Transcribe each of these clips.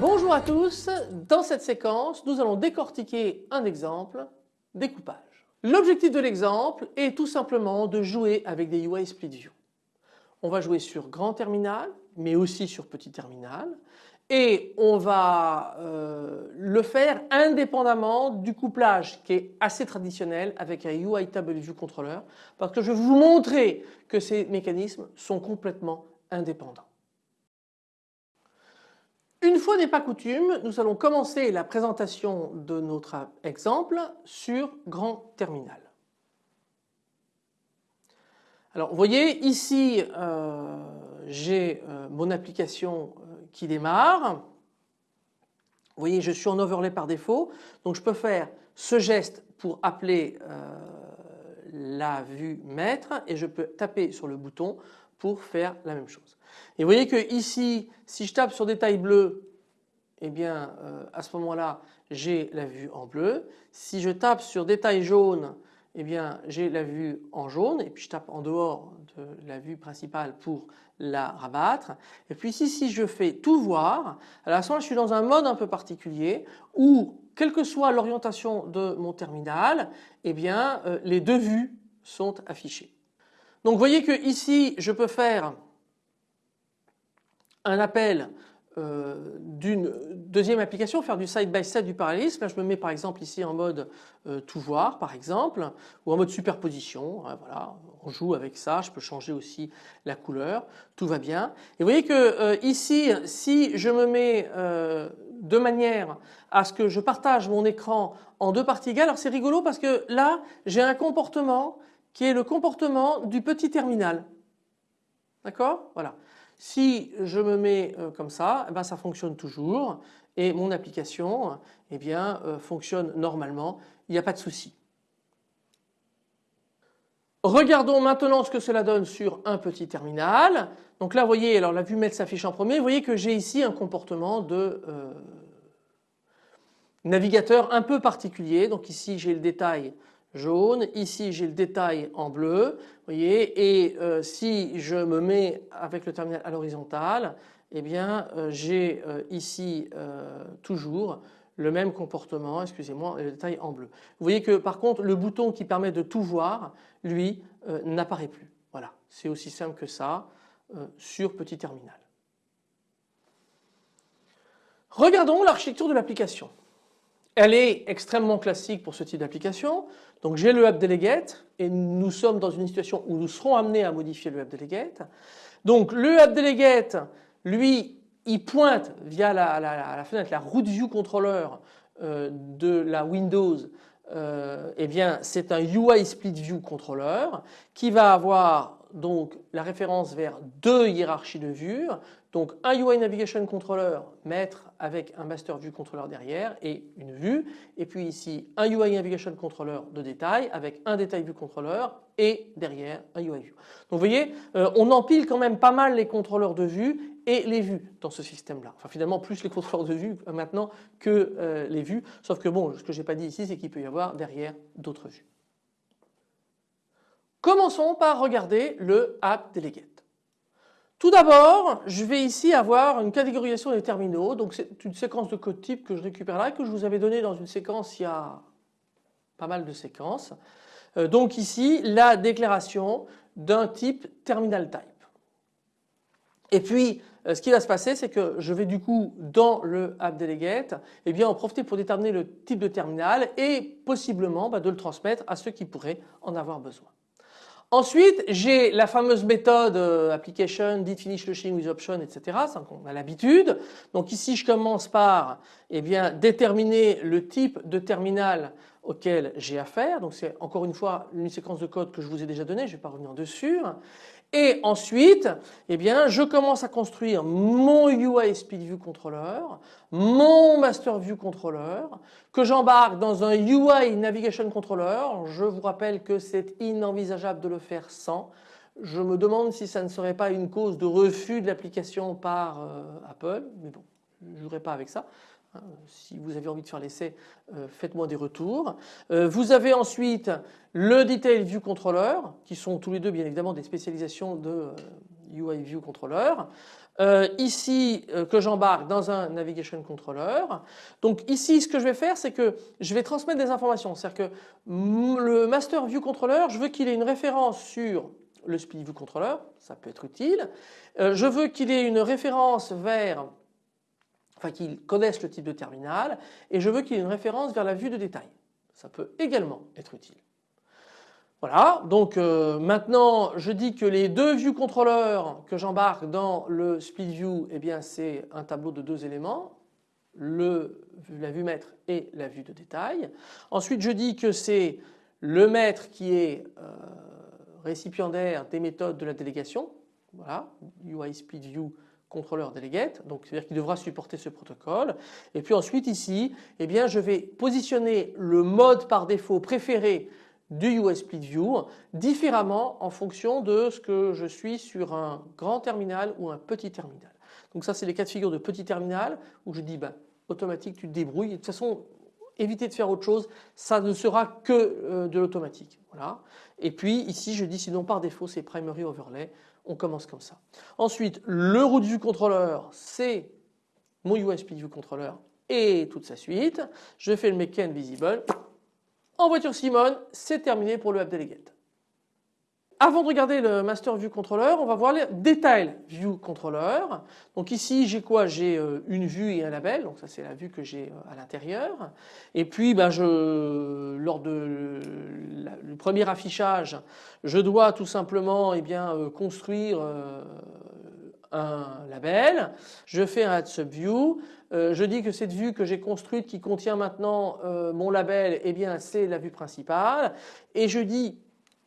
Bonjour à tous, dans cette séquence nous allons décortiquer un exemple découpage. L'objectif de l'exemple est tout simplement de jouer avec des UI Split View. On va jouer sur grand terminal mais aussi sur petit terminal et on va euh, le faire indépendamment du couplage qui est assez traditionnel avec un UI Table View Controller parce que je vais vous montrer que ces mécanismes sont complètement indépendants. Une fois n'est pas coutume, nous allons commencer la présentation de notre exemple sur grand terminal. Alors vous voyez ici euh, j'ai euh, mon application euh, qui démarre. Vous voyez je suis en overlay par défaut donc je peux faire ce geste pour appeler la vue maître et je peux taper sur le bouton pour faire la même chose. Et vous voyez que ici, si je tape sur détail bleu, eh bien à ce moment-là j'ai la vue en bleu. Si je tape sur détail jaune, eh bien j'ai la vue en jaune et puis je tape en dehors de la vue principale pour la rabattre. Et puis ici si je fais tout voir, à ce moment je suis dans un mode un peu particulier où quelle que soit l'orientation de mon terminal, eh bien euh, les deux vues sont affichées. Donc vous voyez que ici je peux faire un appel euh, d'une deuxième application, faire du side by side du parallélisme. Là je me mets par exemple ici en mode euh, tout voir par exemple ou en mode superposition. Hein, voilà, on joue avec ça, je peux changer aussi la couleur, tout va bien. Et vous voyez que euh, ici si je me mets de manière à ce que je partage mon écran en deux parties égales, alors c'est rigolo parce que là j'ai un comportement qui est le comportement du petit terminal. D'accord? Voilà. Si je me mets euh, comme ça, eh ben ça fonctionne toujours et mon application eh bien, euh, fonctionne normalement, il n'y a pas de souci. Regardons maintenant ce que cela donne sur un petit terminal. Donc là vous voyez, alors la vue mail s'affiche en premier, vous voyez que j'ai ici un comportement de euh, navigateur un peu particulier. Donc ici j'ai le détail jaune, ici j'ai le détail en bleu, vous voyez, et euh, si je me mets avec le terminal à l'horizontale, eh bien euh, j'ai euh, ici toujours le même comportement, excusez-moi, le détail en bleu. Vous voyez que par contre le bouton qui permet de tout voir, lui, n'apparaît plus. Voilà, c'est aussi simple que ça sur petit terminal. Regardons l'architecture de l'application. Elle est extrêmement classique pour ce type d'application. Donc j'ai le delegate et nous sommes dans une situation où nous serons amenés à modifier le delegate. Donc le delegate, lui, il pointe via la, fenêtre, la root view controller euh, de la Windows, euh, eh bien c'est un UI split view controller qui va avoir donc la référence vers deux hiérarchies de vues. Donc un UI Navigation Controller, maître avec un Master View Controller derrière et une vue. Et puis ici un UI Navigation Controller de détail avec un Détail View Controller et derrière un UI View. Donc vous voyez, euh, on empile quand même pas mal les contrôleurs de vue et les vues dans ce système-là. Enfin finalement plus les contrôleurs de vue euh, maintenant que euh, les vues. Sauf que bon, ce que j'ai pas dit ici, c'est qu'il peut y avoir derrière d'autres vues. Commençons par regarder le App Delegate. Tout d'abord, je vais ici avoir une catégorisation des terminaux. Donc c'est une séquence de code type que je récupère là que je vous avais donné dans une séquence il y a pas mal de séquences. Euh, donc ici, la déclaration d'un type terminal type. Et puis, euh, ce qui va se passer, c'est que je vais du coup dans le app delegate, eh bien en profiter pour déterminer le type de terminal et possiblement bah, de le transmettre à ceux qui pourraient en avoir besoin. Ensuite, j'ai la fameuse méthode euh, application, did finish lushing with option, etc. On a l'habitude. Donc ici, je commence par eh bien, déterminer le type de terminal auquel j'ai affaire. Donc c'est encore une fois une séquence de code que je vous ai déjà donnée, je ne vais pas revenir dessus. Et ensuite, eh bien, je commence à construire mon UI Speed View Controller, mon Master View Controller, que j'embarque dans un UI Navigation Controller. Je vous rappelle que c'est inenvisageable de le faire sans. Je me demande si ça ne serait pas une cause de refus de l'application par Apple, mais bon, je ne jouerai pas avec ça. Hein, si vous avez envie de faire l'essai, euh, faites-moi des retours. Euh, vous avez ensuite le Detail View Controller, qui sont tous les deux bien évidemment des spécialisations de UI euh, View Controller. ici que j'embarque dans un Navigation Controller. Donc ici ce que je vais faire c'est que je vais transmettre des informations. C'est-à-dire que le Master View Controller, je veux qu'il ait une référence sur le Speed View Controller, ça peut être utile. je veux qu'il ait une référence vers enfin qu'il connaisse le type de terminal et je veux qu'il y ait une référence vers la vue de détail. Ça peut également être utile. Voilà, donc euh, maintenant je dis que les deux view controllers que j'embarque dans le split view, eh bien c'est un tableau de deux éléments, la vue maître et la vue de détail. Ensuite je dis que c'est le maître qui est euh, récipiendaire des méthodes de la délégation, voilà, UI split view contrôleur delegate, donc c'est-à-dire qu'il devra supporter ce protocole. Et puis ensuite ici, eh bien je vais positionner le mode par défaut préféré du US Split View différemment en fonction de ce que je suis sur un grand terminal ou un petit terminal. Donc ça c'est les cas de figure de petit terminal où je dis ben, automatique tu te débrouilles. de toute façon éviter de faire autre chose, ça ne sera que euh, de l'automatique. Voilà. Et puis ici je dis sinon par défaut c'est primary overlay on commence comme ça. Ensuite, le root view controller, c'est mon USB view controller et toute sa suite. Je fais le make visible. En voiture Simone, c'est terminé pour le app delegate. Avant de regarder le Master View Controller, on va voir les Detail View Controller. Donc ici j'ai quoi? J'ai euh, une vue et un label, donc ça c'est la vue que j'ai euh, à l'intérieur. Et puis ben, je, lors de le premier affichage, je dois tout simplement eh bien, euh, construire un label. Je fais un Add Subview. je dis que cette vue que j'ai construite qui contient maintenant mon label, eh bien c'est la vue principale. Et je dis,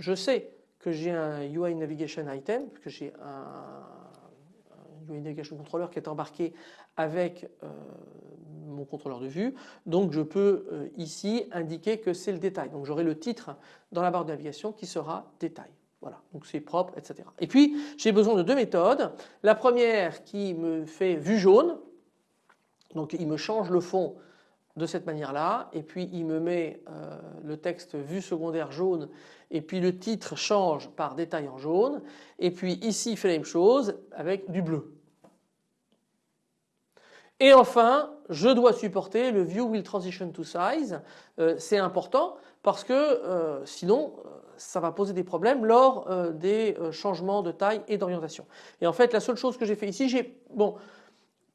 je sais que j'ai un UI Navigation Item, que j'ai un, UI Navigation Controller qui est embarqué avec euh, mon contrôleur de vue. Donc je peux euh, ici indiquer que c'est le détail. Donc j'aurai le titre dans la barre de navigation qui sera détail. Voilà, donc c'est propre, etc. Et puis j'ai besoin de deux méthodes. La première qui me fait vue jaune, donc il me change le fond de cette manière-là et puis il me met euh, le texte vue secondaire jaune et puis le titre change par détail en jaune et puis ici il fait la même chose avec du bleu. Et enfin je dois supporter le view will transition to size, euh, c'est important parce que euh, sinon ça va poser des problèmes lors des changements de taille et d'orientation. Et en fait la seule chose que j'ai fait ici, j'ai bon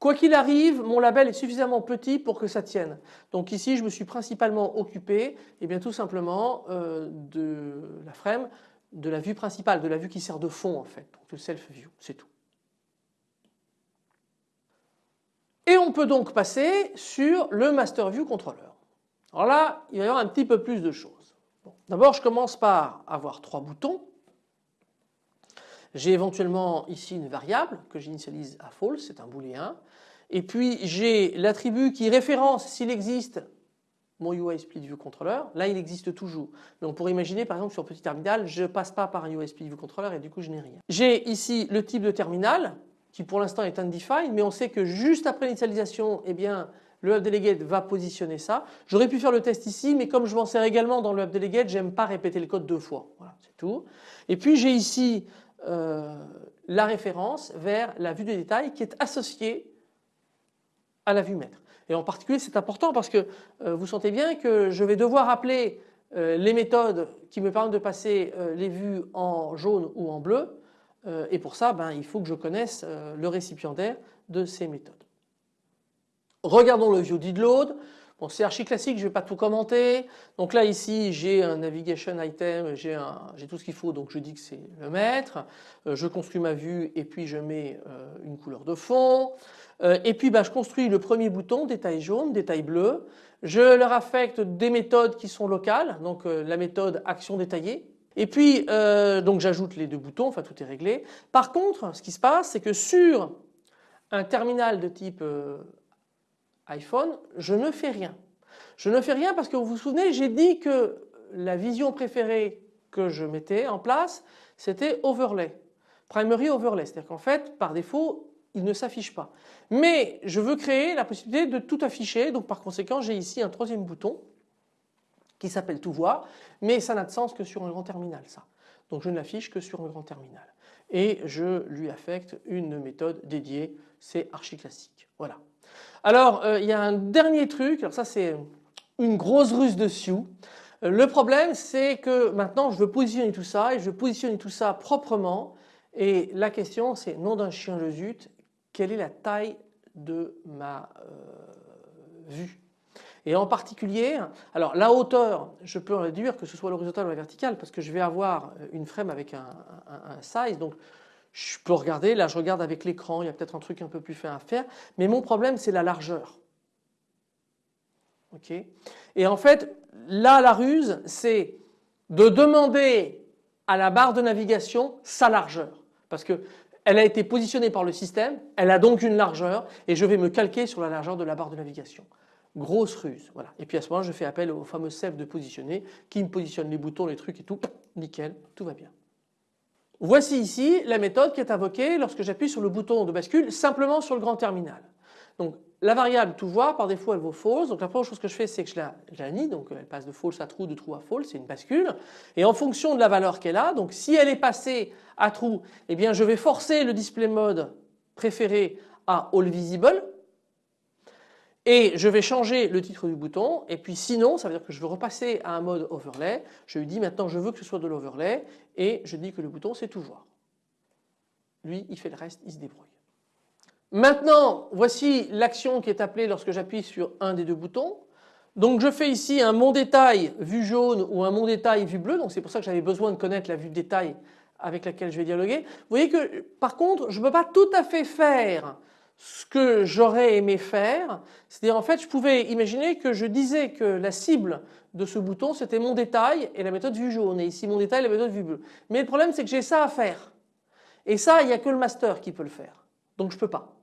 Quoi qu'il arrive, mon label est suffisamment petit pour que ça tienne. Donc ici, je me suis principalement occupé, et eh bien tout simplement euh, de la frame, de la vue principale, de la vue qui sert de fond en fait, donc le self view, c'est tout. Et on peut donc passer sur le master view controller. Alors là, il va y avoir un petit peu plus de choses. D'abord, je commence par avoir trois boutons. J'ai éventuellement ici une variable que j'initialise à false, c'est un booléen. Et puis j'ai l'attribut qui référence s'il existe mon UI Split View Controller. Là il existe toujours. Mais on pourrait imaginer par exemple sur petit terminal je ne passe pas par un UI Split View Controller et du coup je n'ai rien. J'ai ici le type de terminal qui pour l'instant est undefined mais on sait que juste après l'initialisation eh bien le delegate va positionner ça. J'aurais pu faire le test ici mais comme je m'en sers également dans le delegate j'aime pas répéter le code deux fois. Voilà c'est tout. Et puis j'ai ici euh, la référence vers la vue de détail qui est associée à la vue maître. Et en particulier c'est important parce que euh, vous sentez bien que je vais devoir appeler euh, les méthodes qui me permettent de passer les vues en jaune ou en bleu et pour ça ben, il faut que je connaisse le récipiendaire de ces méthodes. Regardons le view did load. Bon, c'est archi classique, je ne vais pas tout commenter. Donc là ici j'ai un navigation item, j'ai tout ce qu'il faut donc je dis que c'est le maître. Euh, je construis ma vue et puis je mets euh, une couleur de fond. Euh, et puis bah, je construis le premier bouton détail jaune, détail bleu. Je leur affecte des méthodes qui sont locales, donc la méthode action détaillée. Et puis donc j'ajoute les deux boutons, enfin tout est réglé. Par contre ce qui se passe c'est que sur un terminal de type iPhone, je ne fais rien. Je ne fais rien parce que vous vous souvenez, j'ai dit que la vision préférée que je mettais en place, c'était overlay. Primary overlay, c'est-à-dire qu'en fait, par défaut, il ne s'affiche pas. Mais je veux créer la possibilité de tout afficher, donc par conséquent, j'ai ici un troisième bouton qui s'appelle tout voir, mais ça n'a de sens que sur un grand terminal ça. Donc je ne l'affiche que sur un grand terminal. Et je lui affecte une méthode dédiée, c'est archi classique. Voilà. Alors euh, il y a un dernier truc, alors ça c'est une grosse ruse de Sioux. Le problème c'est que maintenant je veux positionner tout ça et je veux positionner tout ça proprement et la question c'est nom d'un chien le zut, quelle est la taille de ma euh, vue? Et en particulier, alors la hauteur, je peux réduire que ce soit l'horizontale ou la verticale parce que je vais avoir une frame avec un, size. Je peux regarder, là je regarde avec l'écran, il y a peut-être un truc un peu plus fin à faire. Mais mon problème c'est la largeur. Ok? Et en fait, là la ruse c'est de demander à la barre de navigation sa largeur. Parce que elle a été positionnée par le système, elle a donc une largeur et je vais me calquer sur la largeur de la barre de navigation. Grosse ruse. Voilà. Et puis à ce moment je fais appel au fameux self de positionner qui me positionne les boutons, les trucs et tout. Nickel, tout va bien. Voici ici la méthode qui est invoquée lorsque j'appuie sur le bouton de bascule simplement sur le grand terminal. Donc la variable tout voir par défaut elle vaut false. Donc la première chose que je fais c'est que je la, nie. Donc elle passe de false à true, de true à false. C'est une bascule. Et en fonction de la valeur qu'elle a, donc si elle est passée à true, eh bien je vais forcer le display mode préféré à all visible et je vais changer le titre du bouton et puis sinon ça veut dire que je veux repasser à un mode overlay. Je lui dis maintenant je veux que ce soit de l'overlay et je dis que le bouton c'est tout voir. Lui il fait le reste, il se débrouille. Maintenant voici l'action qui est appelée lorsque j'appuie sur un des deux boutons. Donc je fais ici un mon détail vue jaune ou un mon détail vue bleue donc c'est pour ça que j'avais besoin de connaître la vue détail avec laquelle je vais dialoguer. Vous voyez que par contre je ne peux pas tout à fait faire ce que j'aurais aimé faire, c'est-à-dire en fait je pouvais imaginer que je disais que la cible de ce bouton c'était mon détail et la méthode vue jaune et ici mon détail et la méthode vue bleue. Mais le problème c'est que j'ai ça à faire et ça il n'y a que le master qui peut le faire donc je peux pas.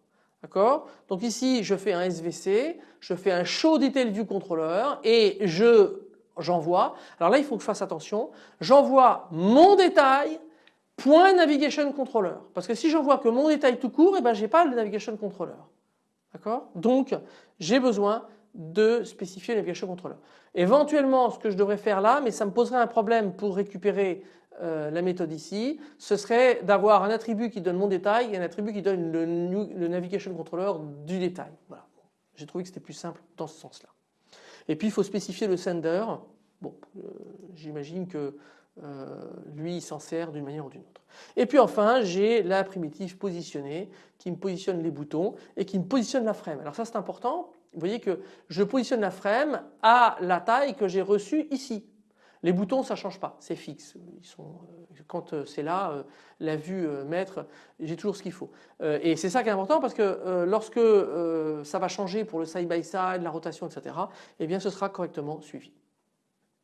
D'accord? Donc ici je fais un SVC, je fais un show detail view controller et je j'envoie. Alors là il faut que je fasse attention, j'envoie mon détail point navigation controller. Parce que si j'envoie que mon détail tout court, et eh ben j'ai pas le navigation controller. D'accord? Donc j'ai besoin de spécifier le navigation controller. Éventuellement ce que je devrais faire là, mais ça me poserait un problème pour récupérer euh, la méthode ici, ce serait d'avoir un attribut qui donne mon détail et un attribut qui donne le, navigation controller du détail. Voilà. J'ai trouvé que c'était plus simple dans ce sens-là. Et puis il faut spécifier le sender. Bon, euh, j'imagine que euh, lui il s'en sert d'une manière ou d'une autre. Et puis enfin j'ai la primitive positionnée qui me positionne les boutons et qui me positionne la frame. Alors ça c'est important, vous voyez que je positionne la frame à la taille que j'ai reçue ici. Les boutons ça change pas, c'est fixe. Euh, quand euh, c'est là, la vue maître, j'ai toujours ce qu'il faut. Et c'est ça qui est important parce que lorsque ça va changer pour le side by side, la rotation, etc. Eh bien ce sera correctement suivi.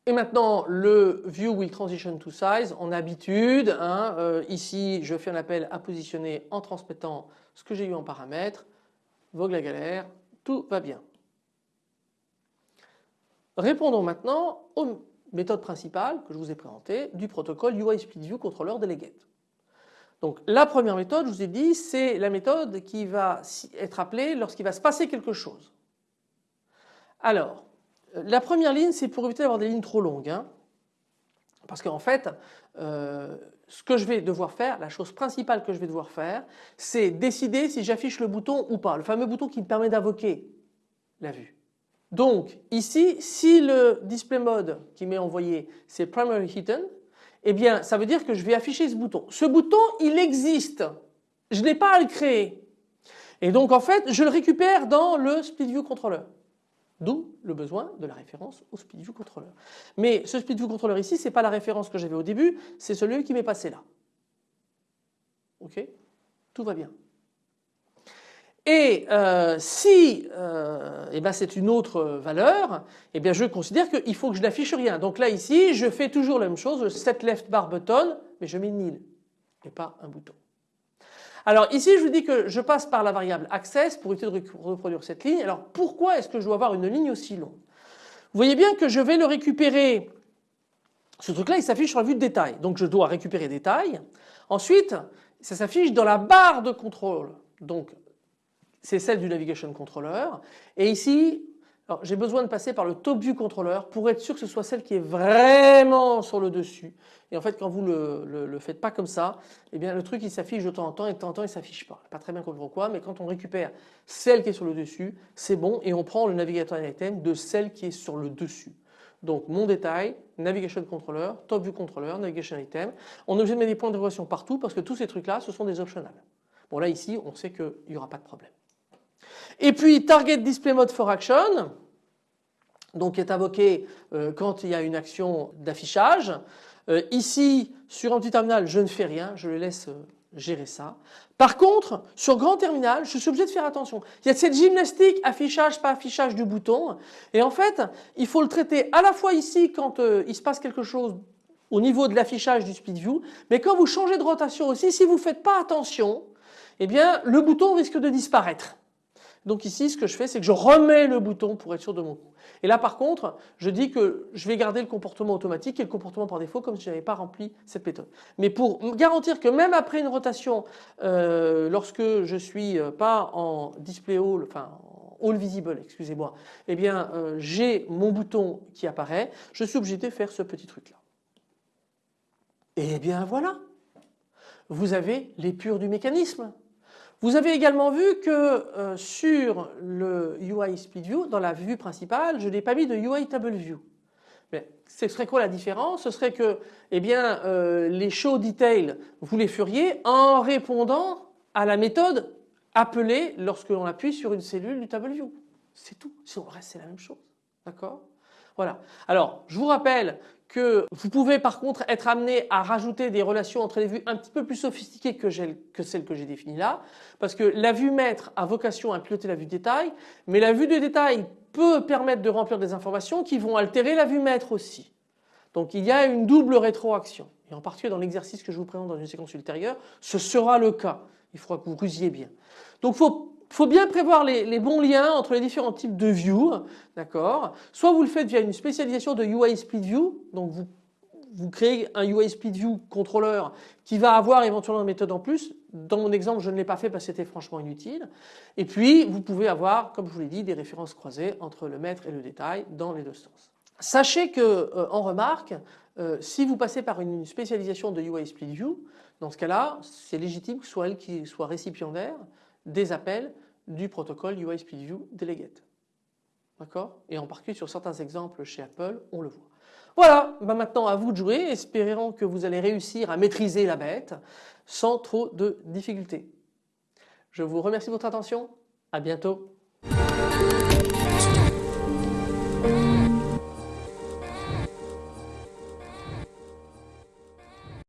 Et maintenant le view will transition to size en habitude. Hein, euh, ici je fais un appel à positionner en transmettant ce que j'ai eu en paramètres. Vogue la galère, tout va bien. Répondons maintenant aux méthodes principales que je vous ai présentées du protocole UI Split View Controller Delegate. Donc la première méthode, je vous ai dit, c'est la méthode qui va être appelée lorsqu'il va se passer quelque chose. Alors, la première ligne, c'est pour éviter d'avoir des lignes trop longues. Hein. parce qu'en fait, euh, ce que je vais devoir faire, la chose principale que je vais devoir faire, c'est décider si j'affiche le bouton ou pas, le fameux bouton qui me permet d'invoquer la vue. Donc ici, si le display mode qui m'est envoyé c'est primary hidden, eh bien ça veut dire que je vais afficher ce bouton. Ce bouton il existe, je n'ai pas à le créer. Et donc en fait je le récupère dans le split view controller. D'où le besoin de la référence au SpeedView Controller. Mais ce SpeedView Controller ici, ce n'est pas la référence que j'avais au début, c'est celui qui m'est passé là. Ok? Tout va bien. Et euh, si euh, eh ben c'est une autre valeur, eh bien je considère qu'il faut que je n'affiche rien. Donc là ici, je fais toujours la même chose, set left bar button, mais je mets nil et pas un bouton. Alors ici je vous dis que je passe par la variable access pour éviter de reproduire cette ligne. Alors pourquoi est-ce que je dois avoir une ligne aussi longue? Vous voyez bien que je vais le récupérer. Ce truc là il s'affiche sur la vue de détail. Donc je dois récupérer détail. Ensuite ça s'affiche dans la barre de contrôle. Donc c'est celle du navigation controller. Et ici j'ai besoin de passer par le top view controller pour être sûr que ce soit celle qui est vraiment sur le dessus. Et en fait quand vous le, le, faites pas comme ça, eh bien le truc il s'affiche de temps en temps et de temps en temps il s'affiche pas. Pas très bien comprendre pourquoi mais quand on récupère celle qui est sur le dessus c'est bon et on prend le navigateur item de celle qui est sur le dessus. Donc mon détail, navigation controller, top view controller, navigation item. On est obligé de mettre des points d'interrogation partout parce que tous ces trucs là ce sont des optionals. Bon là ici on sait qu'il n'y aura pas de problème. Et puis Target Display Mode for Action, donc est invoqué euh, quand il y a une action d'affichage. Euh, ici sur un petit terminal je ne fais rien, je le laisse euh, gérer ça. Par contre sur grand terminal je suis obligé de faire attention. Il y a cette gymnastique affichage pas affichage du bouton et en fait il faut le traiter à la fois ici quand il se passe quelque chose au niveau de l'affichage du speed view mais quand vous changez de rotation aussi si vous ne faites pas attention eh bien le bouton risque de disparaître. Donc ici ce que je fais c'est que je remets le bouton pour être sûr de mon coup. Et là par contre je dis que je vais garder le comportement automatique et le comportement par défaut comme si je n'avais pas rempli cette méthode. Mais pour garantir que même après une rotation euh, lorsque je suis euh, pas en display all, enfin all visible excusez-moi, eh bien euh, j'ai mon bouton qui apparaît, je suis obligé de faire ce petit truc là. Et bien voilà, vous avez l'épure du mécanisme. Vous avez également vu que euh, sur le UI Split View, dans la vue principale, je n'ai pas mis de UI Table View. Mais ce serait quoi la différence? Ce serait que eh bien, euh, les show detail, vous les feriez en répondant à la méthode appelée lorsque l'on appuie sur une cellule du Table View. C'est tout. Sinon, le reste, c'est la même chose. D'accord? Voilà. Alors, je vous rappelle que vous pouvez par contre être amené à rajouter des relations entre les vues un petit peu plus sophistiquées que, celles que j'ai définies là parce que la vue maître a vocation à piloter la vue détail mais la vue de détail peut permettre de remplir des informations qui vont altérer la vue maître aussi. Donc il y a une double rétroaction et en particulier dans l'exercice que je vous présente dans une séquence ultérieure ce sera le cas. Il faudra que vous rusiez bien. Donc faut il faut bien prévoir les, bons liens entre les différents types de view, d'accord? Soit vous le faites via une spécialisation de UI Split View, donc vous, vous créez un UI Split View contrôleur qui va avoir éventuellement une méthode en plus. Dans mon exemple, je ne l'ai pas fait parce que c'était franchement inutile. Et puis, vous pouvez avoir, comme je vous l'ai dit, des références croisées entre le maître et le détail dans les deux sens. Sachez que, euh, en remarque, euh, si vous passez par une spécialisation de UI Split View, dans ce cas-là, c'est légitime que ce soit elle qui soit récipiendaire des appels du protocole UI View Delegate. D'accord? Et en particulier sur certains exemples chez Apple, on le voit. Voilà, bah maintenant à vous de jouer, espérons que vous allez réussir à maîtriser la bête sans trop de difficultés. Je vous remercie de votre attention, à bientôt.